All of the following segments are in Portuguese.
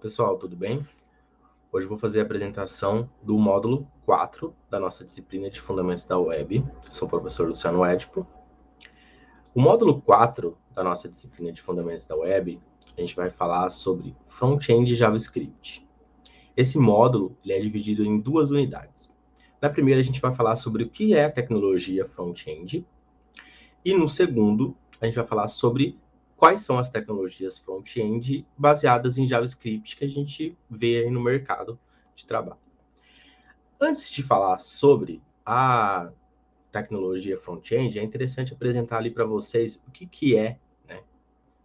Pessoal, tudo bem? Hoje eu vou fazer a apresentação do módulo 4 da nossa disciplina de Fundamentos da Web. Sou o professor Luciano Edipo. O módulo 4 da nossa disciplina de Fundamentos da Web, a gente vai falar sobre Front-End JavaScript. Esse módulo ele é dividido em duas unidades. Na primeira, a gente vai falar sobre o que é a tecnologia front-end. E no segundo, a gente vai falar sobre quais são as tecnologias front-end baseadas em JavaScript que a gente vê aí no mercado de trabalho. Antes de falar sobre a tecnologia front-end, é interessante apresentar ali para vocês o que, que é né?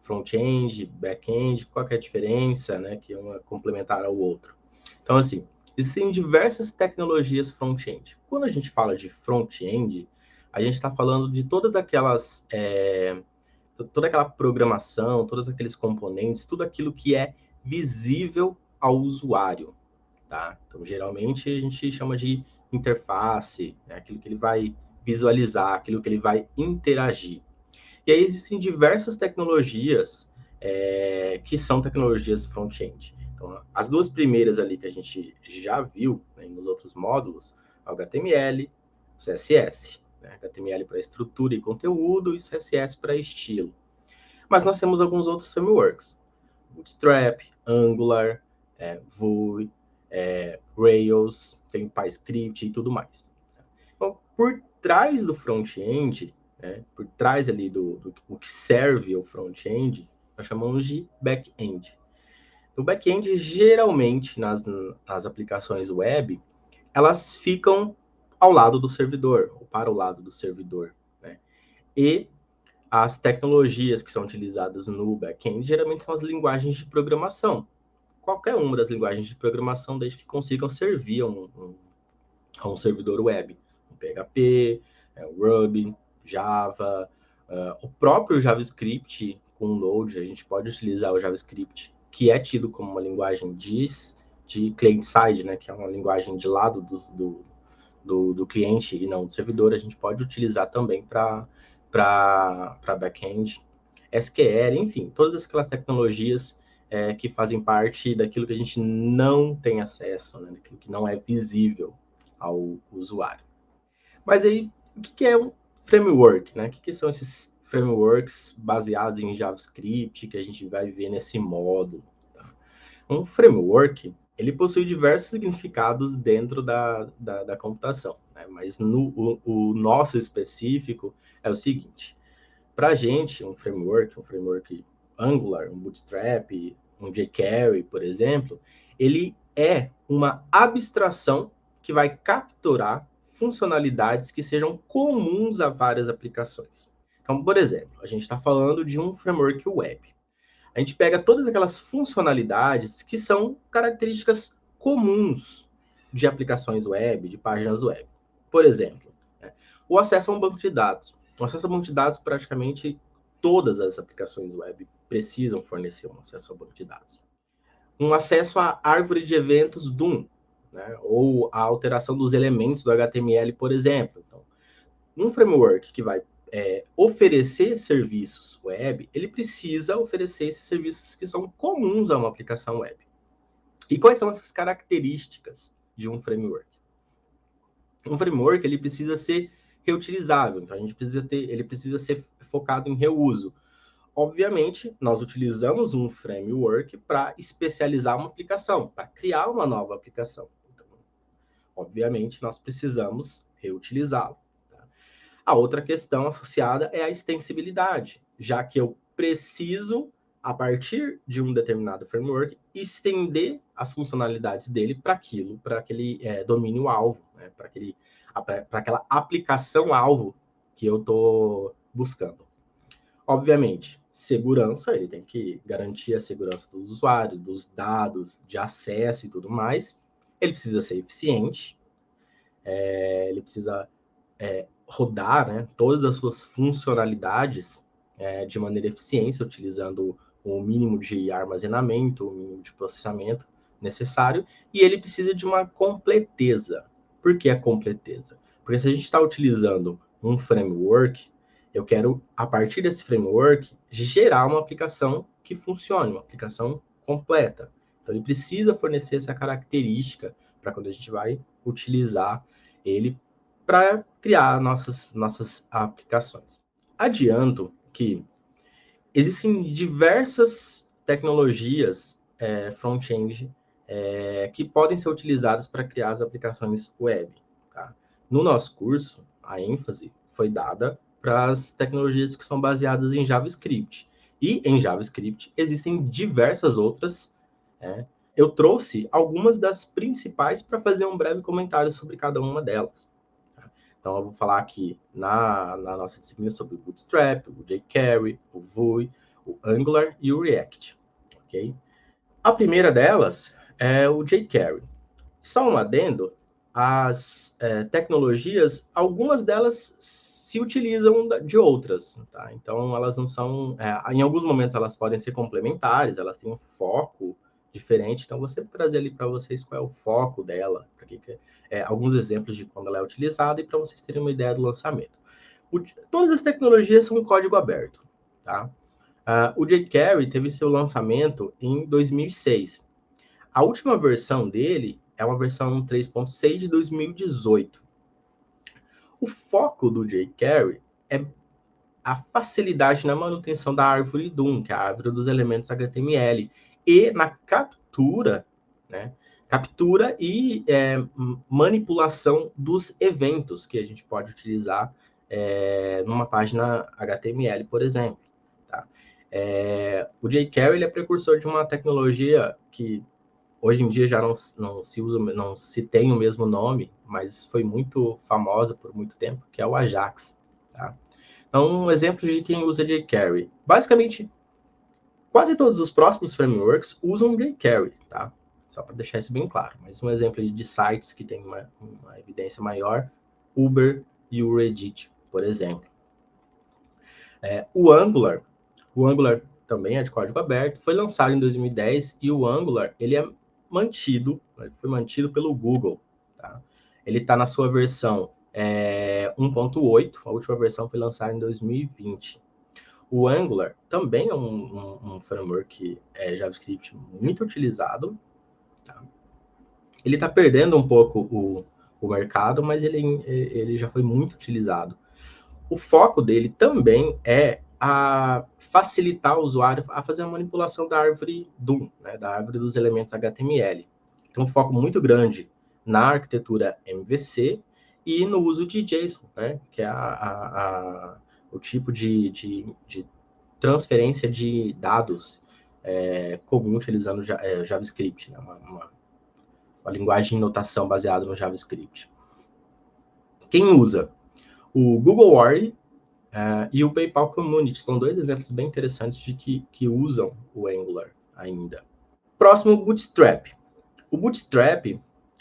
front-end, back-end, qual é a diferença, né? que é uma complementar ao outro. Então, assim, existem diversas tecnologias front-end. Quando a gente fala de front-end, a gente está falando de todas aquelas... É, toda aquela programação, todos aqueles componentes, tudo aquilo que é visível ao usuário, tá? Então, geralmente, a gente chama de interface, né? aquilo que ele vai visualizar, aquilo que ele vai interagir. E aí existem diversas tecnologias é, que são tecnologias front-end. Então, as duas primeiras ali que a gente já viu né, nos outros módulos, HTML, CSS né? HTML para estrutura e conteúdo e CSS para estilo. Mas nós temos alguns outros frameworks. Bootstrap, Angular, é, Vue, é, Rails, tem PyScript e tudo mais. Então, por trás do front-end, né, por trás ali do, do, do que serve o front-end, nós chamamos de back-end. O back-end, geralmente, nas, nas aplicações web, elas ficam ao lado do servidor, ou para o lado do servidor. Né? E as tecnologias que são utilizadas no back-end geralmente são as linguagens de programação. Qualquer uma das linguagens de programação, desde que consigam servir a um, um, a um servidor web. PHP, é, Ruby, Java, uh, o próprio JavaScript com Node, a gente pode utilizar o JavaScript, que é tido como uma linguagem de, de client-side, né, que é uma linguagem de lado do, do do, do cliente e não do servidor, a gente pode utilizar também para back-end, SQL, enfim, todas aquelas tecnologias é, que fazem parte daquilo que a gente não tem acesso, né, daquilo que não é visível ao usuário. Mas aí, o que, é um framework? Né? O que, que são esses frameworks baseados em JavaScript que a gente vai ver nesse módulo? Tá? Um framework ele possui diversos significados dentro da, da, da computação, né? mas no, o, o, nosso específico é o seguinte, para a gente, um framework, um framework Angular, um Bootstrap, um jQuery, por exemplo, ele é uma abstração que vai capturar funcionalidades que sejam comuns a várias aplicações. Então, por exemplo, a gente está falando de um framework web a gente pega todas aquelas funcionalidades que são características comuns de aplicações web, de páginas web. Por exemplo, né, o acesso a um banco de dados. O acesso a um banco de dados, praticamente todas as aplicações web precisam fornecer um acesso ao banco de dados. Um acesso à árvore de eventos DOM, né, ou a alteração dos elementos do HTML, por exemplo. Então, um framework que vai é, oferecer serviços web, ele precisa oferecer esses serviços que são comuns a uma aplicação web. E quais são essas características de um framework? Um framework ele precisa ser reutilizável, então a gente precisa ter, ele precisa ser focado em reuso. Obviamente, nós utilizamos um framework para especializar uma aplicação, para criar uma nova aplicação. Então, obviamente, nós precisamos reutilizá-lo. A outra questão associada é a extensibilidade, já que eu preciso, a partir de um determinado framework, estender as funcionalidades dele para aquilo, para aquele é, domínio-alvo, né? para aquela aplicação-alvo que eu estou buscando. Obviamente, segurança, ele tem que garantir a segurança dos usuários, dos dados, de acesso e tudo mais. Ele precisa ser eficiente, é, ele precisa é, rodar né, todas as suas funcionalidades é, de maneira eficiente, utilizando o mínimo de armazenamento, o mínimo de processamento necessário, e ele precisa de uma completeza. Por que a completeza? Porque se a gente está utilizando um framework, eu quero, a partir desse framework, gerar uma aplicação que funcione, uma aplicação completa. Então, ele precisa fornecer essa característica para quando a gente vai utilizar ele para criar nossas, nossas aplicações. Adianto que existem diversas tecnologias é, front-end é, que podem ser utilizadas para criar as aplicações web. Tá? No nosso curso, a ênfase foi dada para as tecnologias que são baseadas em JavaScript. E em JavaScript existem diversas outras. É, eu trouxe algumas das principais para fazer um breve comentário sobre cada uma delas. Então, eu vou falar aqui na, na nossa disciplina sobre o Bootstrap, o jQuery, o Vue, o Angular e o React. Ok? A primeira delas é o jQuery. Só um adendo, as é, tecnologias, algumas delas se utilizam de outras, tá? Então, elas não são... É, em alguns momentos, elas podem ser complementares, elas têm um foco diferente, então você trazer ali para vocês qual é o foco dela, que, é, alguns exemplos de quando ela é utilizada e para vocês terem uma ideia do lançamento. O, todas as tecnologias são código aberto, tá? Uh, o jQuery teve seu lançamento em 2006. A última versão dele é uma versão 3.6 de 2018. O foco do jQuery é a facilidade na manutenção da árvore DOM, que é a árvore dos elementos HTML, e na captura, né? Captura e é, manipulação dos eventos que a gente pode utilizar é, numa página HTML, por exemplo. Tá? É, o jQuery é precursor de uma tecnologia que Hoje em dia já não, não se usa, não se tem o mesmo nome, mas foi muito famosa por muito tempo, que é o Ajax. Tá? Então, um exemplo de quem usa jQuery. Basicamente, quase todos os próximos frameworks usam jQuery, tá? Só para deixar isso bem claro. Mas um exemplo de sites que tem uma, uma evidência maior, Uber e o Reddit, por exemplo. É, o Angular, o Angular também é de código aberto, foi lançado em 2010 e o Angular ele é mantido, foi mantido pelo Google. Tá? Ele está na sua versão é, 1.8, a última versão foi lançada em 2020. O Angular também é um, um, um framework é, JavaScript muito utilizado. Tá? Ele está perdendo um pouco o, o mercado, mas ele, ele já foi muito utilizado. O foco dele também é a facilitar o usuário a fazer a manipulação da árvore DOM, né, da árvore dos elementos HTML. Então, um foco muito grande na arquitetura MVC e no uso de JSON, né, que é a, a, o tipo de, de, de, transferência de dados é, comum utilizando é, JavaScript, né, uma, uma, uma linguagem de notação baseada no JavaScript. Quem usa? O Google Worry Uh, e o PayPal Community são dois exemplos bem interessantes de que, que usam o Angular ainda. Próximo, Bootstrap. O Bootstrap,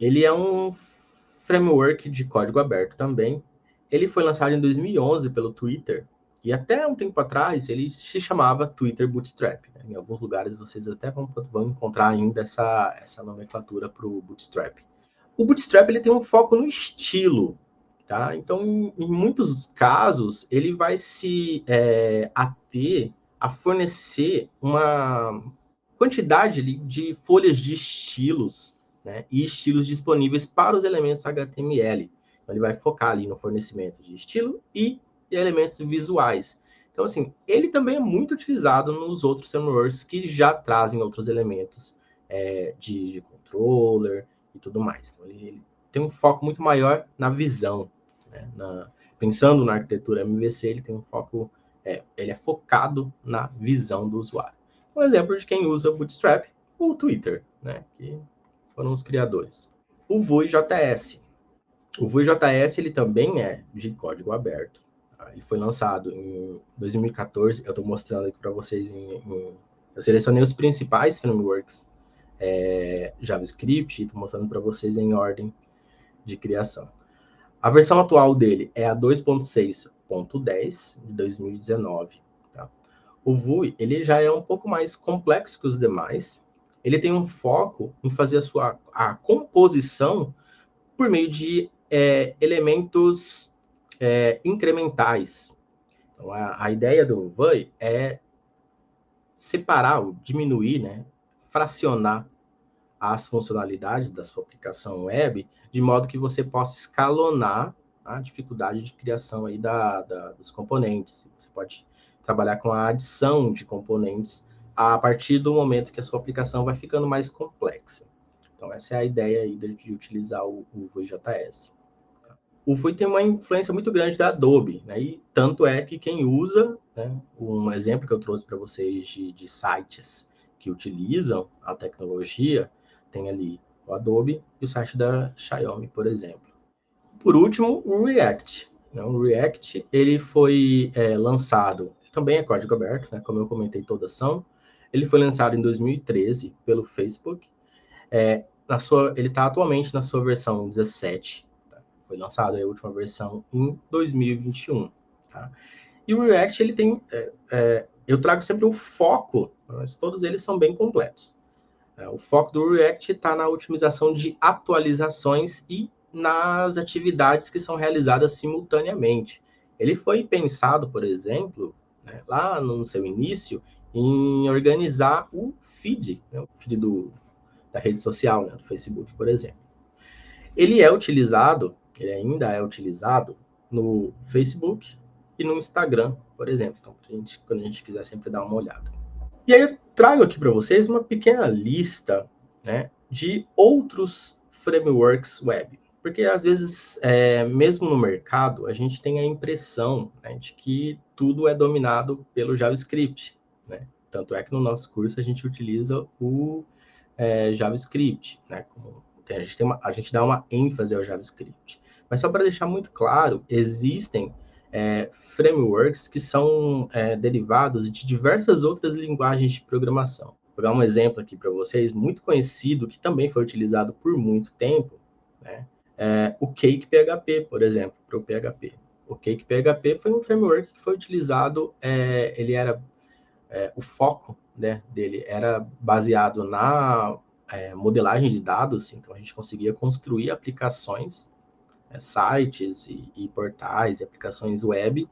ele é um framework de código aberto também. Ele foi lançado em 2011 pelo Twitter e até um tempo atrás ele se chamava Twitter Bootstrap. Né? Em alguns lugares vocês até vão, vão encontrar ainda essa, essa nomenclatura para o Bootstrap. O Bootstrap ele tem um foco no estilo, Tá? Então, em, muitos casos, ele vai se é, ater a fornecer uma quantidade de folhas de estilos né, e estilos disponíveis para os elementos HTML. Então, ele vai focar ali no fornecimento de estilo e elementos visuais. Então, assim, ele também é muito utilizado nos outros frameworks que já trazem outros elementos é, de, de, controller e tudo mais. Então, ele, ele tem um foco muito maior na visão, né? Na, pensando na arquitetura MVC, ele tem um foco, é, ele é focado na visão do usuário. Um exemplo de quem usa Bootstrap, o Twitter, né? que foram os criadores. O Vue.js. O Vue.js ele também é de código aberto. Tá? Ele foi lançado em 2014. Eu estou mostrando aqui para vocês. Em, em, eu selecionei os principais frameworks é, JavaScript e estou mostrando para vocês em ordem de criação. A versão atual dele é a 2.6.10 de 2019. Tá? O Vue ele já é um pouco mais complexo que os demais. Ele tem um foco em fazer a sua a composição por meio de é, elementos é, incrementais. Então, a, a ideia do Vue é separar, diminuir, né, fracionar as funcionalidades da sua aplicação web, de modo que você possa escalonar a dificuldade de criação aí da, da, dos componentes. Você pode trabalhar com a adição de componentes a partir do momento que a sua aplicação vai ficando mais complexa. Então, essa é a ideia aí de, utilizar o, o VuiJS. O Vui tem uma influência muito grande da Adobe, né? E tanto é que quem usa, né, um exemplo que eu trouxe para vocês de, de sites que utilizam a tecnologia, tem ali o Adobe e o site da Xiaomi, por exemplo. Por último, o React. Né? O React ele foi é, lançado, também é código aberto, né? como eu comentei, todas são. Ele foi lançado em 2013 pelo Facebook. É, na sua, ele está atualmente na sua versão 17. Foi lançado a última versão em 2021. Tá? E o React ele tem, é, é, eu trago sempre o foco, mas todos eles são bem completos. É, o foco do React está na otimização de atualizações e nas atividades que são realizadas simultaneamente. Ele foi pensado, por exemplo, né, lá no seu início, em organizar o feed, né, o feed do, da rede social, né, do Facebook, por exemplo. Ele é utilizado, ele ainda é utilizado no Facebook e no Instagram, por exemplo. Então, gente, quando a gente quiser sempre dar uma olhada. E aí eu trago aqui para vocês uma pequena lista né, de outros frameworks web. Porque às vezes, é, mesmo no mercado, a gente tem a impressão né, de que tudo é dominado pelo JavaScript. Né? Tanto é que no nosso curso a gente utiliza o é, JavaScript. Né? A, gente tem uma, a gente dá uma ênfase ao JavaScript. Mas só para deixar muito claro, existem é, frameworks que são é, derivados de diversas outras linguagens de programação. Vou dar um exemplo aqui para vocês, muito conhecido, que também foi utilizado por muito tempo, né? É, o Cake PHP, por exemplo, para o PHP. O Cake PHP foi um framework que foi utilizado, é, ele era, é, o foco né, dele era baseado na é, modelagem de dados, então a gente conseguia construir aplicações é, sites e, e, portais e aplicações web,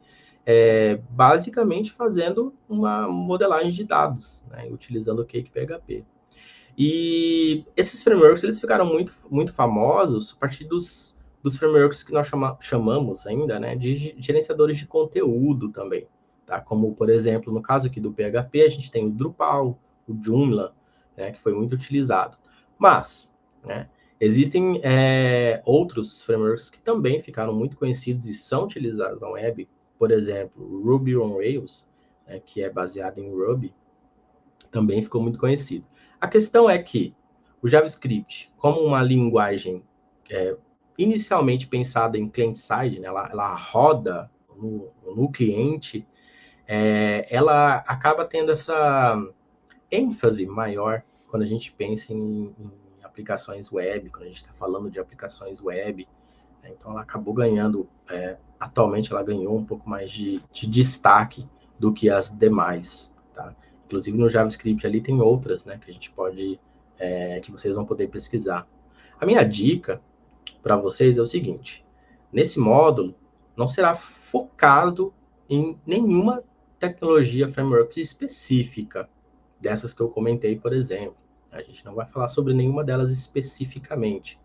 é, basicamente fazendo uma modelagem de dados, né, utilizando o Cake PHP. E esses frameworks eles ficaram muito, muito famosos a partir dos, dos frameworks que nós chama, chamamos ainda né, de gerenciadores de conteúdo também. Tá? Como, por exemplo, no caso aqui do PHP, a gente tem o Drupal, o Joomla, né, que foi muito utilizado. Mas, né, Existem é, outros frameworks que também ficaram muito conhecidos e são utilizados na web, por exemplo, Ruby on Rails, né, que é baseado em Ruby, também ficou muito conhecido. A questão é que o JavaScript, como uma linguagem é, inicialmente pensada em client-side, né, ela, ela, roda no, no cliente, é, ela acaba tendo essa ênfase maior quando a gente pensa em, em aplicações web, quando a gente está falando de aplicações web. Né? Então, ela acabou ganhando, é, atualmente, ela ganhou um pouco mais de, de destaque do que as demais. Tá? Inclusive, no JavaScript ali tem outras né, que a gente pode, é, que vocês vão poder pesquisar. A minha dica para vocês é o seguinte: nesse módulo, não será focado em nenhuma tecnologia framework específica, dessas que eu comentei, por exemplo. A gente não vai falar sobre nenhuma delas especificamente.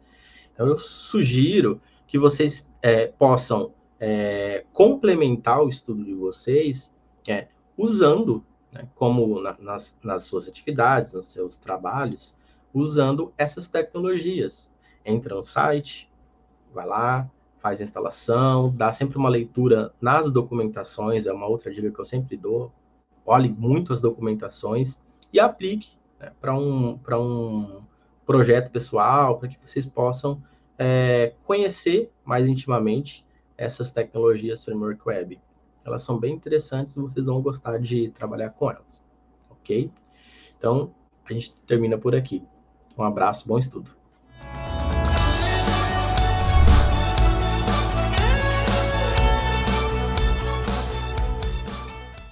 Então, eu sugiro que vocês é, possam é, complementar o estudo de vocês é, usando, né, como na, nas, nas suas atividades, nos seus trabalhos, usando essas tecnologias. Entra no site, vai lá, faz a instalação, dá sempre uma leitura nas documentações, é uma outra dica que eu sempre dou. Olhe muito as documentações e aplique né, para um, um projeto pessoal, para que vocês possam é, conhecer mais intimamente essas tecnologias framework web. Elas são bem interessantes e vocês vão gostar de trabalhar com elas, ok? Então, a gente termina por aqui. Um abraço, bom estudo.